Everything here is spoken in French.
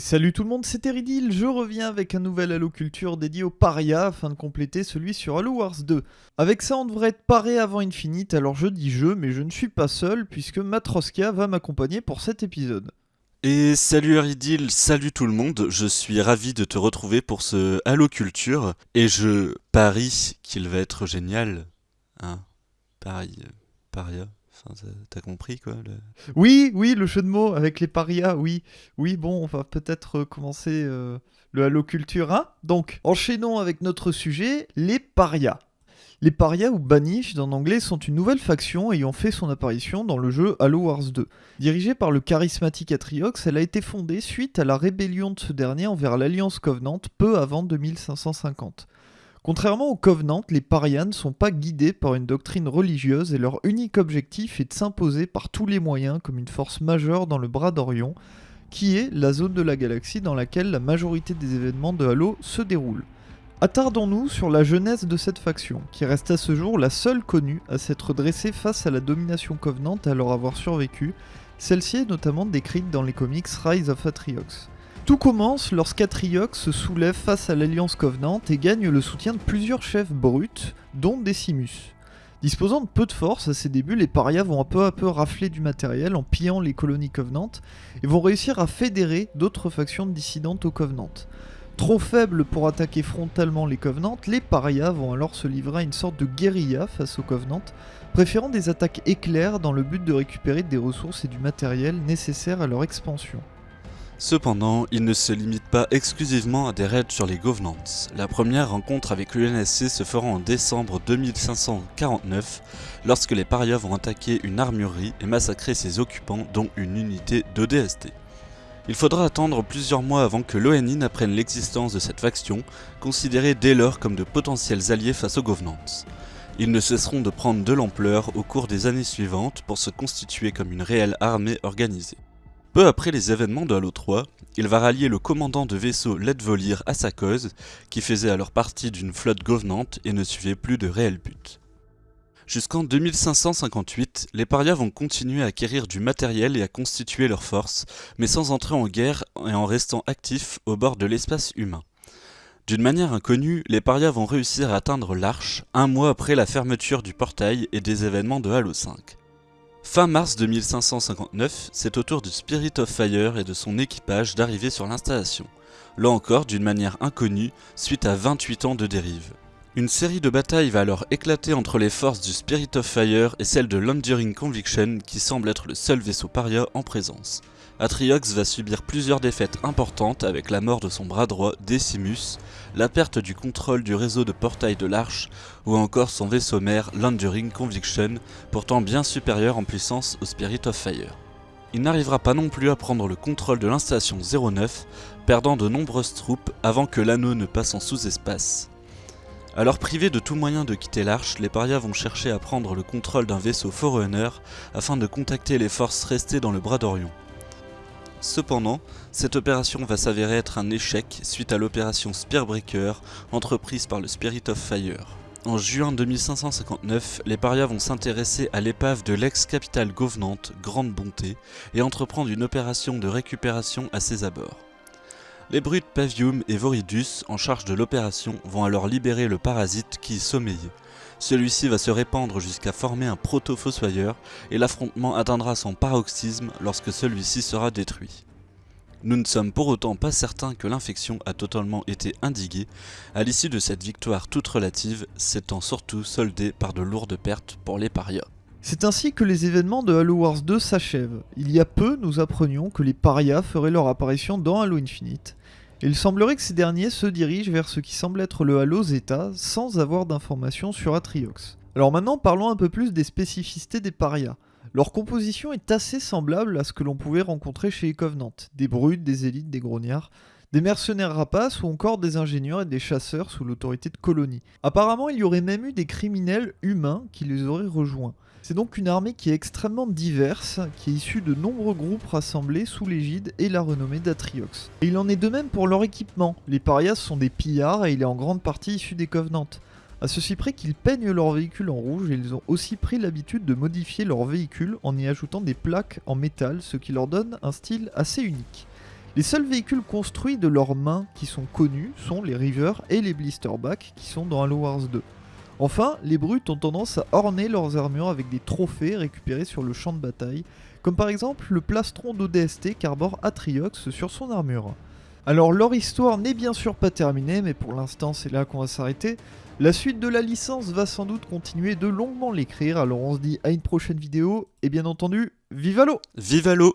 Salut tout le monde, c'est Eridil, je reviens avec un nouvel Halo Culture dédié aux parias afin de compléter celui sur Halo Wars 2. Avec ça on devrait être paré avant Infinite, alors je dis je, mais je ne suis pas seul puisque Matroska va m'accompagner pour cet épisode. Et salut Eridil, salut tout le monde, je suis ravi de te retrouver pour ce Halo Culture, et je parie qu'il va être génial. Hein Paris, euh, paria. T'as compris quoi Oui, oui, le jeu de mots avec les parias, oui. Oui, bon, on va peut-être euh, commencer euh, le Halo Culture 1. Donc, enchaînons avec notre sujet, les parias. Les parias ou banished en anglais sont une nouvelle faction ayant fait son apparition dans le jeu Halo Wars 2. Dirigée par le charismatique Atriox, elle a été fondée suite à la rébellion de ce dernier envers l'Alliance Covenant peu avant 2550. Contrairement aux Covenant, les parias ne sont pas guidés par une doctrine religieuse et leur unique objectif est de s'imposer par tous les moyens comme une force majeure dans le bras d'Orion, qui est la zone de la galaxie dans laquelle la majorité des événements de Halo se déroulent. Attardons-nous sur la jeunesse de cette faction, qui reste à ce jour la seule connue à s'être dressée face à la domination Covenant à leur avoir survécu, celle-ci est notamment décrite dans les comics Rise of Atriox. Tout commence lorsqu'Atriox se soulève face à l'Alliance Covenant et gagne le soutien de plusieurs chefs bruts, dont Decimus. Disposant de peu de force à ses débuts, les parias vont peu à peu rafler du matériel en pillant les colonies Covenant et vont réussir à fédérer d'autres factions dissidentes au Covenant. Trop faibles pour attaquer frontalement les Covenants, les parias vont alors se livrer à une sorte de guérilla face aux Covenants, préférant des attaques éclairs dans le but de récupérer des ressources et du matériel nécessaires à leur expansion. Cependant, il ne se limite pas exclusivement à des raids sur les Governants. La première rencontre avec l'UNSC se fera en décembre 2549, lorsque les parias vont attaquer une armurerie et massacrer ses occupants, dont une unité d'ODST. Il faudra attendre plusieurs mois avant que l'ONI n'apprenne l'existence de cette faction, considérée dès lors comme de potentiels alliés face aux Governants. Ils ne cesseront de prendre de l'ampleur au cours des années suivantes pour se constituer comme une réelle armée organisée. Peu après les événements de Halo 3, il va rallier le commandant de vaisseau Ledvolir à sa cause, qui faisait alors partie d'une flotte gouvernante et ne suivait plus de réel but. Jusqu'en 2558, les parias vont continuer à acquérir du matériel et à constituer leurs forces, mais sans entrer en guerre et en restant actifs au bord de l'espace humain. D'une manière inconnue, les parias vont réussir à atteindre l'Arche un mois après la fermeture du portail et des événements de Halo 5. Fin mars 2559, c'est au tour du Spirit of Fire et de son équipage d'arriver sur l'installation, là encore d'une manière inconnue suite à 28 ans de dérive. Une série de batailles va alors éclater entre les forces du Spirit of Fire et celles de l'Enduring Conviction qui semble être le seul vaisseau paria en présence. Atriox va subir plusieurs défaites importantes avec la mort de son bras droit Decimus, la perte du contrôle du réseau de portail de l'Arche ou encore son vaisseau mère l'Enduring Conviction, pourtant bien supérieur en puissance au Spirit of Fire. Il n'arrivera pas non plus à prendre le contrôle de l'installation 09, perdant de nombreuses troupes avant que l'anneau ne passe en sous-espace. Alors privés de tout moyen de quitter l'Arche, les parias vont chercher à prendre le contrôle d'un vaisseau Forerunner afin de contacter les forces restées dans le bras d'Orion. Cependant, cette opération va s'avérer être un échec suite à l'opération Spearbreaker entreprise par le Spirit of Fire. En juin 2559, les parias vont s'intéresser à l'épave de l'ex-capitale gouvernante Grande Bonté et entreprendre une opération de récupération à ses abords. Les brutes Pavium et Voridus, en charge de l'opération, vont alors libérer le parasite qui y sommeillait. Celui-ci va se répandre jusqu'à former un proto-fossoyeur et l'affrontement atteindra son paroxysme lorsque celui-ci sera détruit. Nous ne sommes pour autant pas certains que l'infection a totalement été indiguée, à l'issue de cette victoire toute relative s'étant surtout soldée par de lourdes pertes pour les parias. C'est ainsi que les événements de Halo Wars 2 s'achèvent. Il y a peu, nous apprenions que les parias feraient leur apparition dans Halo Infinite, il semblerait que ces derniers se dirigent vers ce qui semble être le Halo Zeta sans avoir d'informations sur Atriox. Alors maintenant parlons un peu plus des spécificités des parias. Leur composition est assez semblable à ce que l'on pouvait rencontrer chez les Covenants, des brutes, des élites, des grognards, des mercenaires rapaces ou encore des ingénieurs et des chasseurs sous l'autorité de colonies. Apparemment il y aurait même eu des criminels humains qui les auraient rejoints. C'est donc une armée qui est extrêmement diverse, qui est issue de nombreux groupes rassemblés sous l'égide et la renommée d'Atriox. Et il en est de même pour leur équipement. Les parias sont des pillards et il est en grande partie issu des Covenants. À ceci près qu'ils peignent leurs véhicules en rouge et ils ont aussi pris l'habitude de modifier leurs véhicules en y ajoutant des plaques en métal, ce qui leur donne un style assez unique. Les seuls véhicules construits de leurs mains qui sont connus sont les River et les Blisterback qui sont dans Halo Wars 2. Enfin, les brutes ont tendance à orner leurs armures avec des trophées récupérés sur le champ de bataille, comme par exemple le plastron d'ODST qu'arbore Atriox sur son armure. Alors leur histoire n'est bien sûr pas terminée, mais pour l'instant c'est là qu'on va s'arrêter. La suite de la licence va sans doute continuer de longuement l'écrire, alors on se dit à une prochaine vidéo, et bien entendu, vive Halo Vive Halo